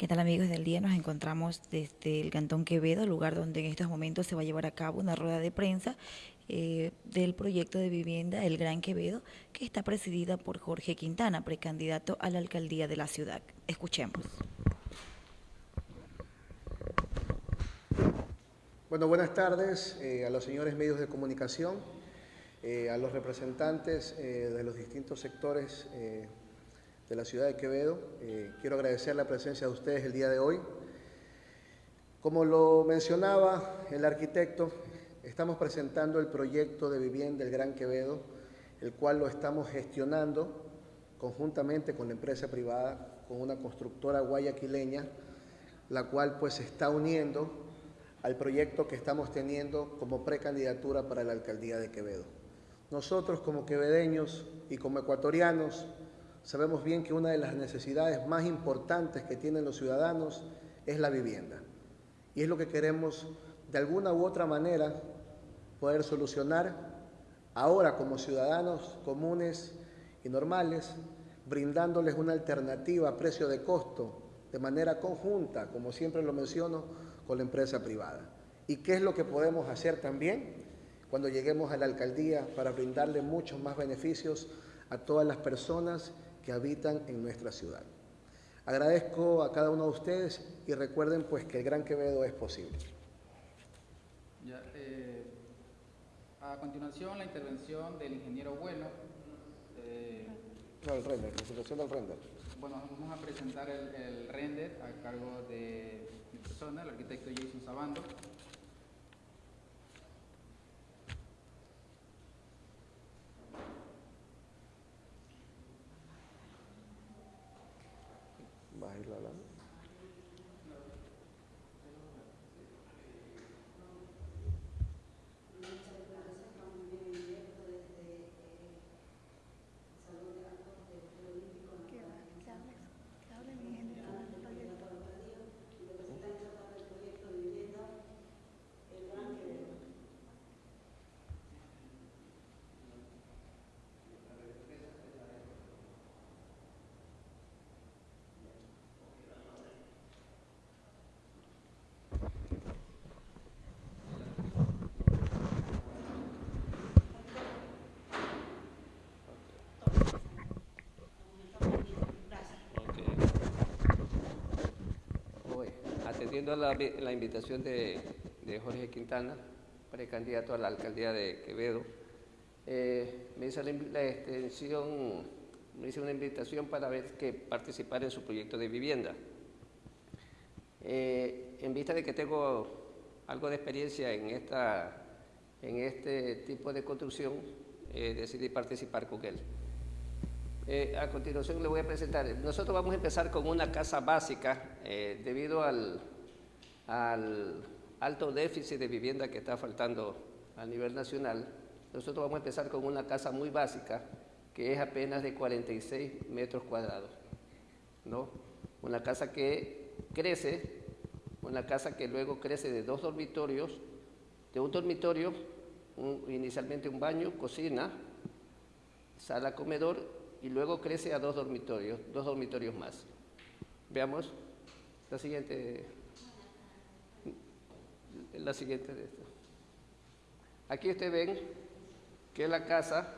¿Qué tal amigos del día? Nos encontramos desde el Cantón Quevedo, lugar donde en estos momentos se va a llevar a cabo una rueda de prensa eh, del proyecto de vivienda El Gran Quevedo, que está presidida por Jorge Quintana, precandidato a la alcaldía de la ciudad. Escuchemos. Bueno, buenas tardes eh, a los señores medios de comunicación, eh, a los representantes de los distintos sectores de la ciudad de Quevedo. Eh, quiero agradecer la presencia de ustedes el día de hoy. Como lo mencionaba el arquitecto, estamos presentando el proyecto de vivienda del Gran Quevedo, el cual lo estamos gestionando conjuntamente con la empresa privada, con una constructora guayaquileña, la cual pues se está uniendo al proyecto que estamos teniendo como precandidatura para la alcaldía de Quevedo. Nosotros como quevedeños y como ecuatorianos Sabemos bien que una de las necesidades más importantes que tienen los ciudadanos es la vivienda. Y es lo que queremos de alguna u otra manera poder solucionar ahora como ciudadanos comunes y normales, brindándoles una alternativa a precio de costo de manera conjunta, como siempre lo menciono, con la empresa privada. ¿Y qué es lo que podemos hacer también cuando lleguemos a la alcaldía para brindarle muchos más beneficios a todas las personas que habitan en nuestra ciudad. Agradezco a cada uno de ustedes y recuerden pues que el Gran Quevedo es posible. Eh, a continuación la intervención del ingeniero Bueno. Eh, no, el render, presentación del render. Bueno, vamos a presentar el, el render a cargo de mi persona, el arquitecto Jason Sabando. Anh. Atendiendo a la, invitación de, Jorge Quintana, precandidato a la alcaldía de Quevedo, eh, me, hizo la, extensión, me hizo una invitación para ver que participar en su proyecto de vivienda. Eh, en vista de que tengo algo de experiencia en, esta, en este tipo de construcción, eh, decidí participar con él. A continuación le voy a presentar. Nosotros vamos a empezar con una casa básica debido al, al alto déficit de vivienda que está faltando a nivel nacional, nosotros vamos a empezar con una casa muy básica, que es apenas de 46 metros cuadrados. ¿no? Una casa que crece, una casa que luego crece de dos dormitorios, de un dormitorio, inicialmente un baño, cocina, sala, comedor, y luego crece a dos dormitorios, dos dormitorios más. Veamos la siguiente la siguiente de esto. Aquí ustedes ven que la casa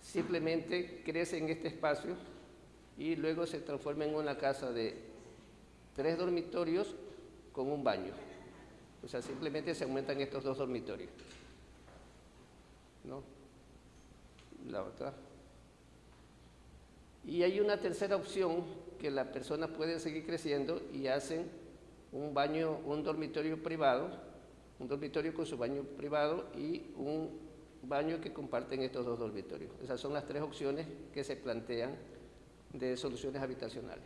simplemente crece en este espacio y luego se transforma en una casa de tres dormitorios con un baño. O sea, simplemente se aumentan estos dos dormitorios. ¿No? La otra. Y hay una tercera opción que la persona puede seguir creciendo y hacen un baño, un dormitorio privado, un dormitorio con su baño privado y un baño que comparten estos dos dormitorios. Esas son las tres opciones que se plantean de soluciones habitacionales.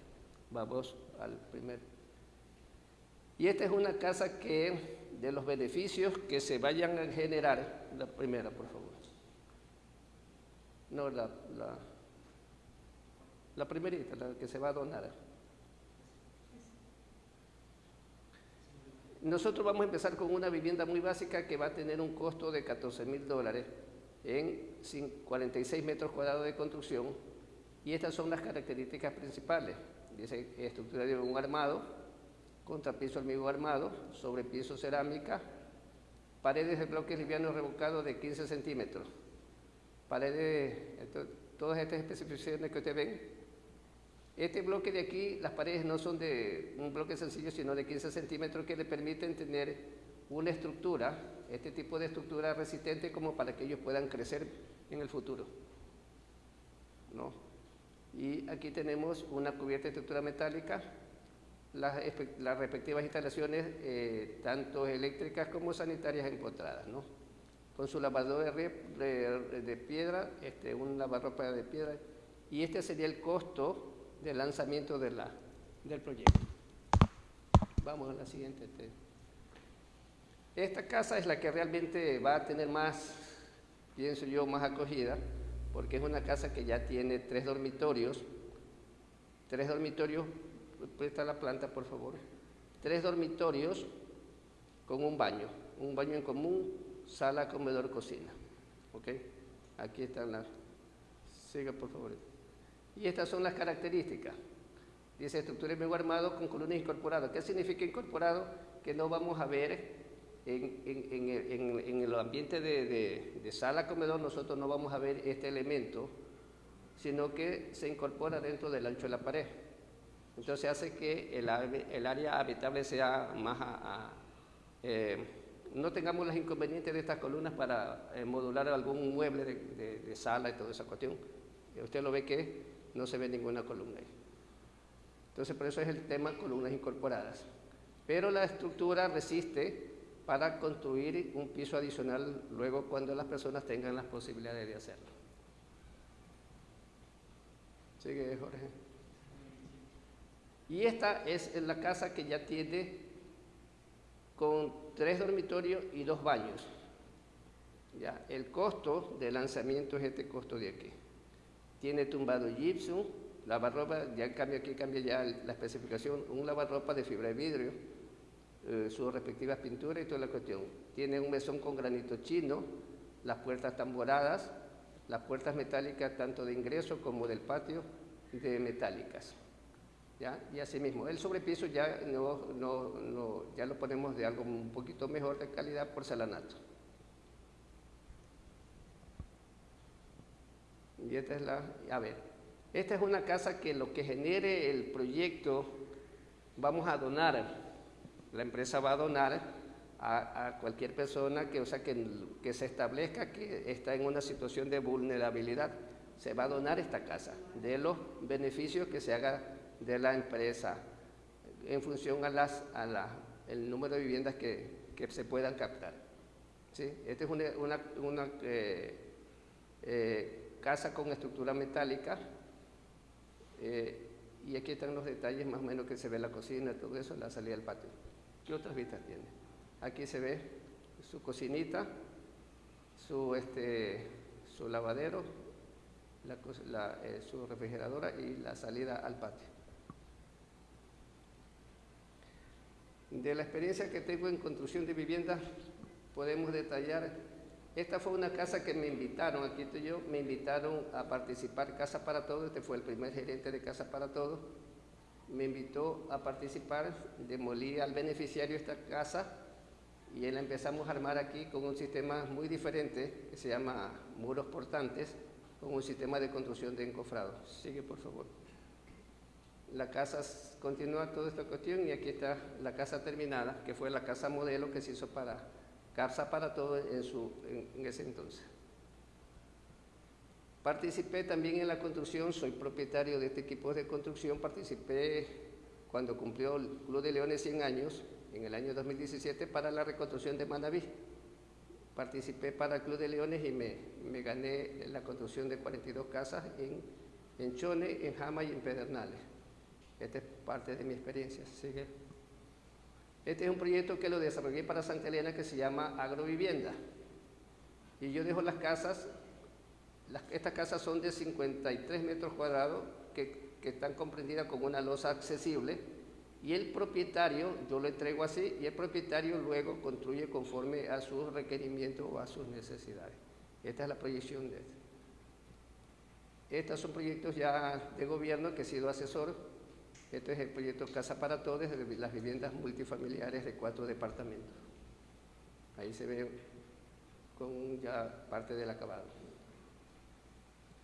Vamos al primer. Y esta es una casa que, de los beneficios que se vayan a generar, la primera, por favor. No, la, la, la primerita, la que se va a donar. Nosotros vamos a empezar con una vivienda muy básica que va a tener un costo de 14 mil dólares en 46 metros cuadrados de construcción y estas son las características principales. Dice estructura de un armado, contrapiso hormigón armado, sobrepiso cerámica, paredes de bloques livianos revocados de 15 centímetros, paredes, todas estas especificaciones que ustedes ven. Este bloque de aquí, las paredes no son de un bloque sencillo, sino de 15 centímetros que le permiten tener una estructura, este tipo de estructura resistente como para que ellos puedan crecer en el futuro. ¿no? Y aquí tenemos una cubierta de estructura metálica, las, las respectivas instalaciones, eh, tanto eléctricas como sanitarias empotradas, ¿no? Con su lavador de, de- de piedra, este, un lavarropa de piedra, y este sería el costo del lanzamiento de la, del proyecto. Vamos a la siguiente. Esta casa es la que realmente va a tener más, pienso yo, más acogida, porque es una casa que ya tiene tres dormitorios, tres dormitorios, presta la planta por favor, tres dormitorios con un baño, un baño en común, sala, comedor, cocina. ¿Ok? Aquí están las... Siga por favor. Y estas son las características. Dice estructura de medio armado con columnas incorporadas. ¿Qué significa incorporado? Que no vamos a ver en, el- en- en el ambiente de, de- de sala comedor, nosotros no vamos a ver este elemento, sino que se incorpora dentro del ancho de la pared. Entonces hace que el, área habitable sea más eh, no tengamos los inconvenientes de estas columnas para eh, modular algún mueble de, de- sala y toda esa cuestión. Usted lo ve que no se ve ninguna columna ahí. Entonces, por eso es el tema columnas incorporadas. Pero la estructura resiste para construir un piso adicional luego cuando las personas tengan las posibilidades de hacerlo. Sigue, Jorge. Y esta es la casa que ya tiene con tres dormitorios y dos baños. Ya, el costo de lanzamiento es este costo de aquí. Tiene tumbado gypsum, lavarropa, ya cambia aquí, cambia ya la especificación, un lavarropa de fibra de vidrio, eh, sus respectivas pinturas y toda la cuestión. Tiene un mesón con granito chino, las puertas tamboradas, las puertas metálicas tanto de ingreso como del patio de metálicas. ¿ya? Y asimismo, el sobrepiso ya, no, no, no, ya lo ponemos de algo un poquito mejor de calidad, porcelanato. Y esta es la, a ver, esta es una casa que lo que genere el proyecto vamos a donar, la empresa va a donar a, cualquier persona que, o sea, que, que se establezca que está en una situación de vulnerabilidad. Se va a donar esta casa de los beneficios que se haga de la empresa en función a las, a la, el número de viviendas que, que se puedan captar. ¿sí? Esta es una, una, una, eh, eh, casa con estructura metálica eh, y aquí están los detalles más o menos que se ve la cocina, todo eso, la salida del patio. ¿Qué otras vistas tiene? Aquí se ve su cocinita, su, este, su lavadero, eh, su refrigeradora y la salida al patio. De la experiencia que tengo en construcción de viviendas, podemos detallar, esta fue una casa que me invitaron, aquí estoy yo, me invitaron a participar Casa para Todos, este fue el primer gerente de Casa para Todos, me invitó a participar, demolí al beneficiario esta casa y la empezamos a armar aquí con un sistema muy diferente que se llama muros portantes, con un sistema de construcción de encofrado. Sigue, por favor. La casa continúa toda esta cuestión y aquí está la casa terminada, que fue la casa modelo que se hizo para Casa para Todo en, su, en ese entonces. Participé también en la construcción, soy propietario de este equipo de construcción, participé cuando cumplió el Club de Leones 100 años, en el año 2017, para la reconstrucción de Manaví. Participé para el Club de Leones y me, me gané la construcción de 42 casas en, en Chone, en Jama y en Pedernales. Esta es parte de mi experiencia. Sigue. Este es un proyecto que lo desarrollé para Santa Elena que se llama Agrovivienda. Y yo dejo las casas, las- estas casas son de 53 metros cuadrados que, que están comprendidas con una losa accesible y el propietario, yo lo entrego así, y el propietario luego construye conforme a sus requerimientos o a sus necesidades. Esta es la proyección de este. Estos son proyectos ya de gobierno que he sido asesor Este es el proyecto Casa para Todos, de las viviendas multifamiliares de cuatro departamentos. Ahí se ve con ya parte del acabado.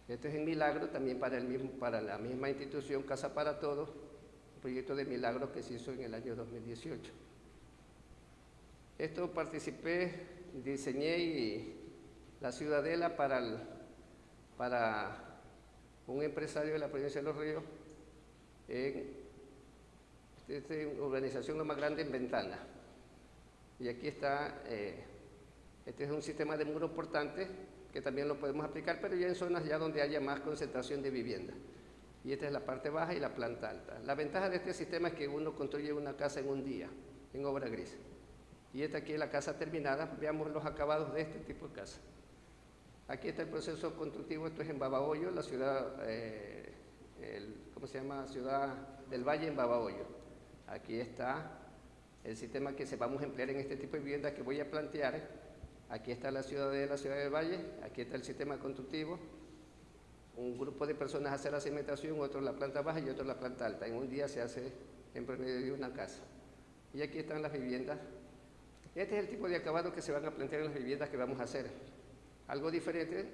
Este es en Milagro, también para, el la misma institución Casa para Todos, un proyecto de Milagro que se hizo en el año 2018. Esto participé, diseñé la ciudadela para, para un empresario de la provincia de Los Ríos en esta organización lo más grande en Ventana. Y aquí está, eh, este es un sistema de muro portante que también lo podemos aplicar, pero ya en zonas ya donde haya más concentración de vivienda. Y esta es la parte baja y la planta alta. La ventaja de este sistema es que uno construye una casa en un día, en obra gris. Y esta aquí es la casa terminada. Veamos los acabados de este tipo de casa. Aquí está el proceso constructivo, esto es en Babahoyo, la ciudad, eh, ¿cómo se llama? Ciudad del Valle en Babahoyo. Aquí está el sistema que se vamos a emplear en este tipo de viviendas que voy a plantear. Aquí está la ciudad de la ciudad del Valle, aquí está el sistema constructivo. Un grupo de personas hace la cimentación, otro la planta baja y otro la planta alta. En un día se hace en promedio de una casa. Y aquí están las viviendas este es el tipo de acabado que se van a plantear en las viviendas que vamos a hacer. Algo diferente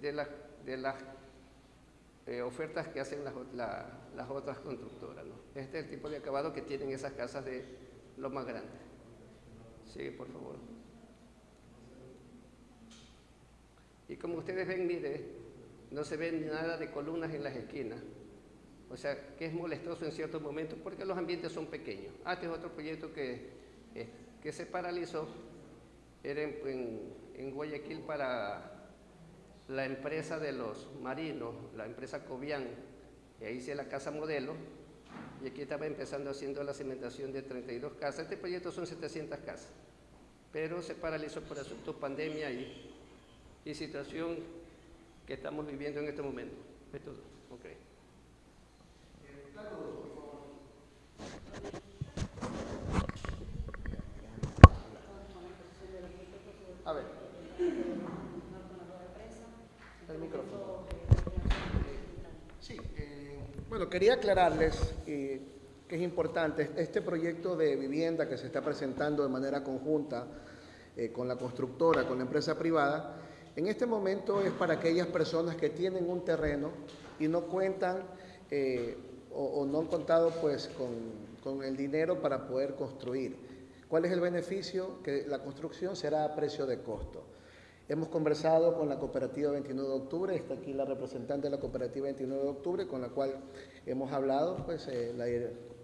de, de las eh, ofertas que hacen las, otras constructoras. Este es el tipo de acabado que tienen esas casas de lo más grande. Sigue, por favor. Y como ustedes ven, mire, no se ve nada de columnas en las esquinas. O sea, que es molestoso en ciertos momentos porque los ambientes son pequeños. Ah, este es otro proyecto que que se paralizó era en, Guayaquil para la empresa de los marinos, la empresa Cobian, ahí hice la casa modelo, y aquí estaba empezando haciendo la cimentación de 32 casas. Este proyecto son 700 casas, pero se paralizó por asunto pandemia y, y situación que estamos viviendo en este momento. Esto, okay. A ver. El micrófono. Sí, eh, bueno, quería aclararles eh, que es importante este proyecto de vivienda que se está presentando de manera conjunta eh, con la constructora, con la empresa privada, en este momento es para aquellas personas que tienen un terreno y no cuentan o, o, no han contado pues con, con el dinero para poder construir. ¿Cuál es el beneficio? Que la construcción será a precio de costo. Hemos conversado con la cooperativa 29 de octubre, está aquí la representante de la cooperativa 29 de octubre, con la cual hemos hablado, pues eh, la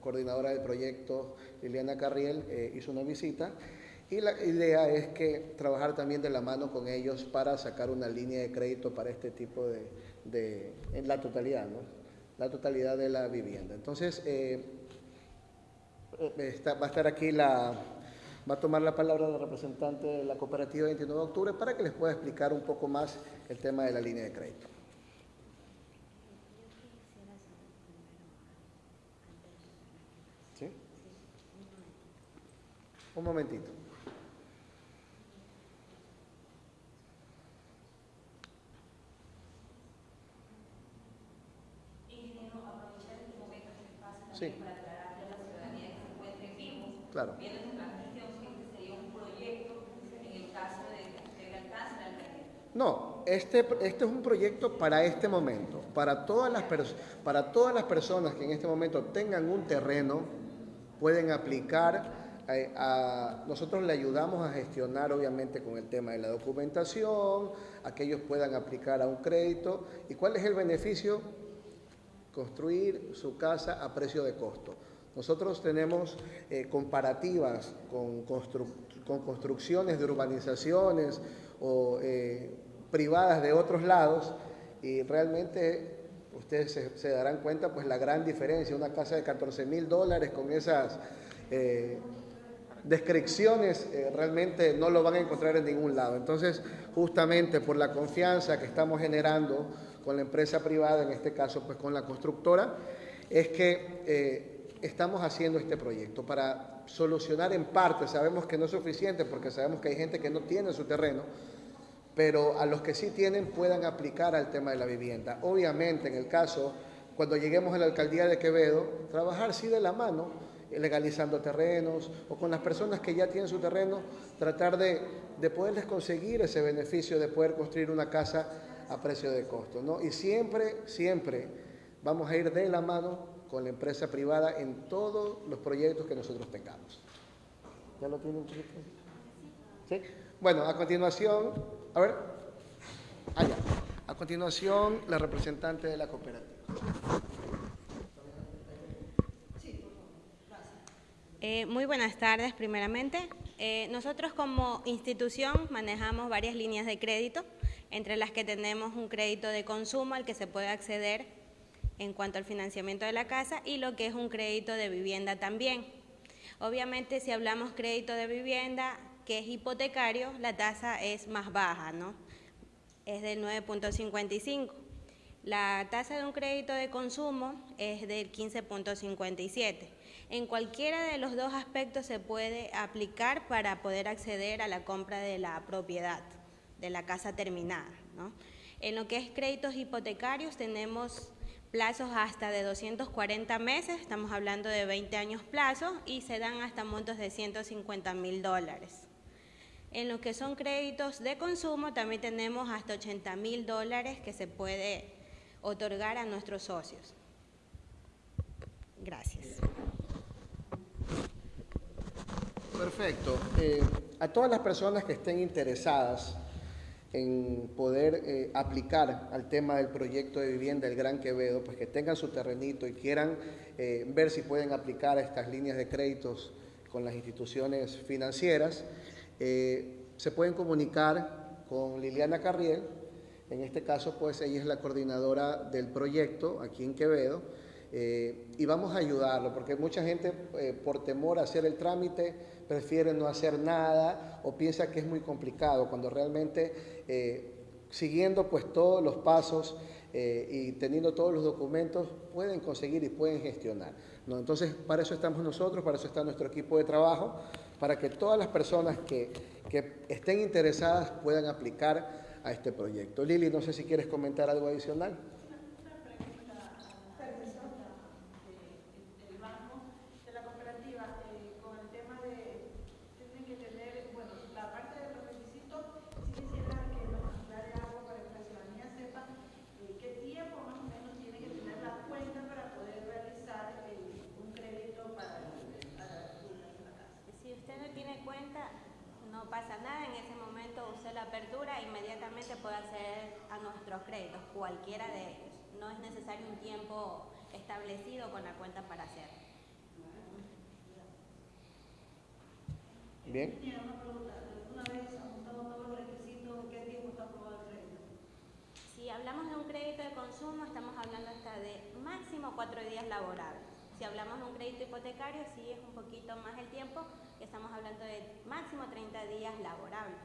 coordinadora del proyecto, Liliana Carriel, eh, hizo una visita y la idea es que trabajar también de la mano con ellos para sacar una línea de crédito para este tipo de, en la totalidad, ¿no? La totalidad de la vivienda. Entonces, eh, va a estar aquí la, Va a tomar la palabra la representante de la cooperativa 29 de octubre para que les pueda explicar un poco más el tema de la línea de crédito. ¿Sí? Un momentito. Sí. Claro. No, este, este es un proyecto para este momento, para todas, las para todas las personas que en este momento tengan un terreno, pueden aplicar, eh, nosotros le ayudamos a gestionar obviamente con el tema de la documentación, a que ellos puedan aplicar a un crédito. ¿Y cuál es el beneficio? Construir su casa a precio de costo. Nosotros tenemos eh, comparativas con, con, construcciones de urbanizaciones o eh, privadas de otros lados y realmente ustedes se, darán cuenta pues la gran diferencia, una casa de 14 mil dólares con esas eh, descripciones eh, realmente no lo van a encontrar en ningún lado. Entonces, justamente por la confianza que estamos generando con la empresa privada, en este caso pues con la constructora, es que estamos haciendo este proyecto para solucionar en parte, sabemos que no es suficiente porque sabemos que hay gente que no tiene su terreno, pero a los que sí tienen puedan aplicar al tema de la vivienda. Obviamente, en el caso cuando lleguemos a la alcaldía de Quevedo, trabajar sí de la mano, legalizando terrenos o con las personas que ya tienen su terreno, tratar de, de poderles conseguir ese beneficio de poder construir una casa a precio de costo. ¿no? Y siempre, siempre vamos a ir de la mano con la empresa privada en todos los proyectos que nosotros tengamos. ¿Ya lo tienen? ¿Sí? Bueno, a continuación, a ver, allá. A continuación, la representante de la cooperativa. Eh, muy buenas tardes, primeramente. Eh, nosotros como institución manejamos varias líneas de crédito, entre las que tenemos un crédito de consumo al que se puede acceder en cuanto al financiamiento de la casa y lo que es un crédito de vivienda también. Obviamente, si hablamos crédito de vivienda, que es hipotecario, la tasa es más baja, ¿no? Es del 9.55. La tasa de un crédito de consumo es del 15.57. En cualquiera de los dos aspectos se puede aplicar para poder acceder a la compra de la propiedad, de la casa terminada. ¿no? En lo que es créditos hipotecarios tenemos plazos hasta de 240 meses, estamos hablando de 20 años plazo, y se dan hasta montos de 150 mil dólares. En lo que son créditos de consumo también tenemos hasta 80 mil dólares que se puede otorgar a nuestros socios. Gracias. Perfecto. Eh, a todas las personas que estén interesadas en poder eh, aplicar al tema del proyecto de vivienda del Gran Quevedo, pues que tengan su terrenito y quieran eh, ver si pueden aplicar estas líneas de créditos con las instituciones financieras, se pueden comunicar con Liliana Carriel, en este caso pues ella es la coordinadora del proyecto aquí en Quevedo, y vamos a ayudarlo, porque mucha gente por temor a hacer el trámite prefiere no hacer nada o piensa que es muy complicado, cuando realmente eh, siguiendo pues todos los pasos eh, y teniendo todos los documentos pueden conseguir y pueden gestionar. Entonces, para eso estamos nosotros, para eso está nuestro equipo de trabajo, para que todas las personas que, que estén interesadas puedan aplicar a este proyecto. Lili, no sé si quieres comentar algo adicional. Puede acceder a nuestros créditos, cualquiera de ellos. No es necesario un tiempo establecido con la cuenta para hacerlo. Bien. Si hablamos de un crédito de consumo, estamos hablando hasta de máximo cuatro días laborables. Si hablamos de un crédito hipotecario, sí es un poquito más el tiempo, estamos hablando de máximo 30 días laborables.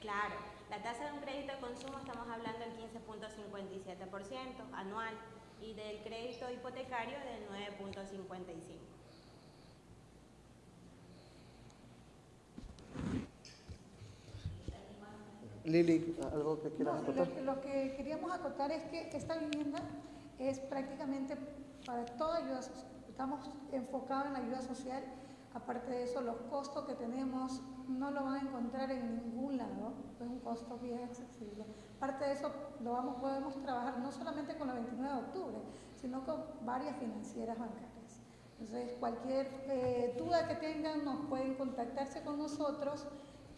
Claro, la tasa de un crédito de consumo estamos hablando del 15.57% anual y del crédito hipotecario del 9.55%. Lili, ¿algo que quieras acotar? Lo, que queríamos acotar es que esta vivienda es prácticamente para toda ayuda social. Estamos enfocados en la ayuda social Aparte de eso, los costos que tenemos no lo van a encontrar en ningún lado, es un costo bien accesible. Aparte de eso, lo vamos, podemos trabajar no solamente con la 29 de octubre, sino con varias financieras bancarias. Entonces, cualquier eh, duda que tengan, nos pueden contactarse con nosotros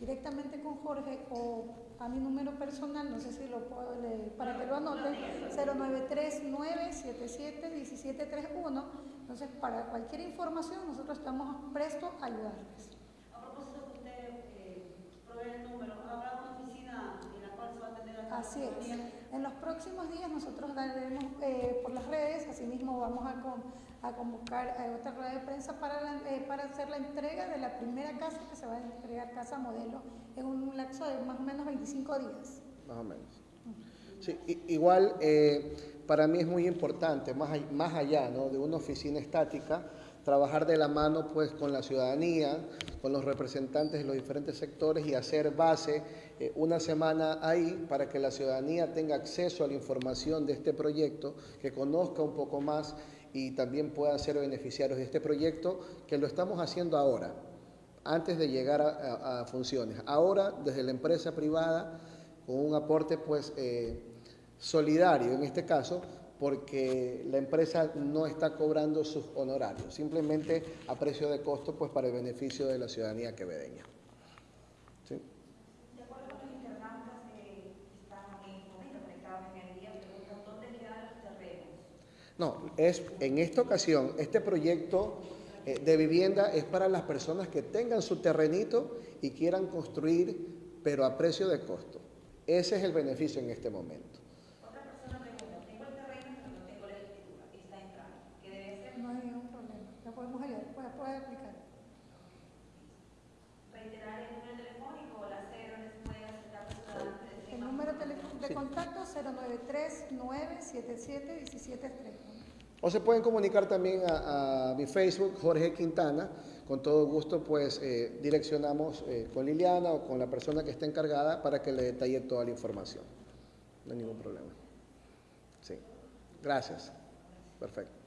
directamente con Jorge o a mi número personal, no sé si lo puedo leer, para que lo anoten, 093-977-1731 entonces, para cualquier información, nosotros estamos prestos a ayudarles. A propósito que usted eh, provee el número, ¿habrá una oficina en la cual se va a atender a Así es. En los próximos días nosotros daremos eh, por las redes, asimismo vamos a, a convocar a otra rueda de prensa para, eh, para hacer la entrega de la primera casa que se va a entregar, casa modelo, en un lapso de más o menos 25 días. Más o menos. Sí, igual para mí es muy importante, más, más allá de una oficina estática, trabajar de la mano pues, con la ciudadanía, con los representantes de los diferentes sectores y hacer base eh, una semana ahí para que la ciudadanía tenga acceso a la información de este proyecto, que conozca un poco más y también pueda ser beneficiarios de este proyecto, que lo estamos haciendo ahora, antes de llegar a, a- a funciones. Ahora, desde la empresa privada, con un aporte pues eh, solidario en este caso, porque la empresa no está cobrando sus honorarios, simplemente a precio de costo pues para el beneficio de la ciudadanía quevedeña. ¿Sí? No, es, en esta ocasión, este proyecto de vivienda es para las personas que tengan su terrenito y quieran construir, pero a precio de costo. Ese es el beneficio en este momento. Otra persona pregunta, tengo el terreno pero no tengo la escritura, está en trámite. ¿Qué debe ser? No hay ningún problema. La podemos ayudar, puede, puede aplicar. Reiterar el número telefónico o la acercar los ciudadanos que deseen El número de contacto 093-977-1730. O se pueden comunicar también a, mi Facebook, Jorge Quintana. Con todo gusto, pues eh, direccionamos eh, con Liliana o con la persona que esté encargada para que le detalle toda la información. No hay ningún problema. Sí. Gracias. Perfecto.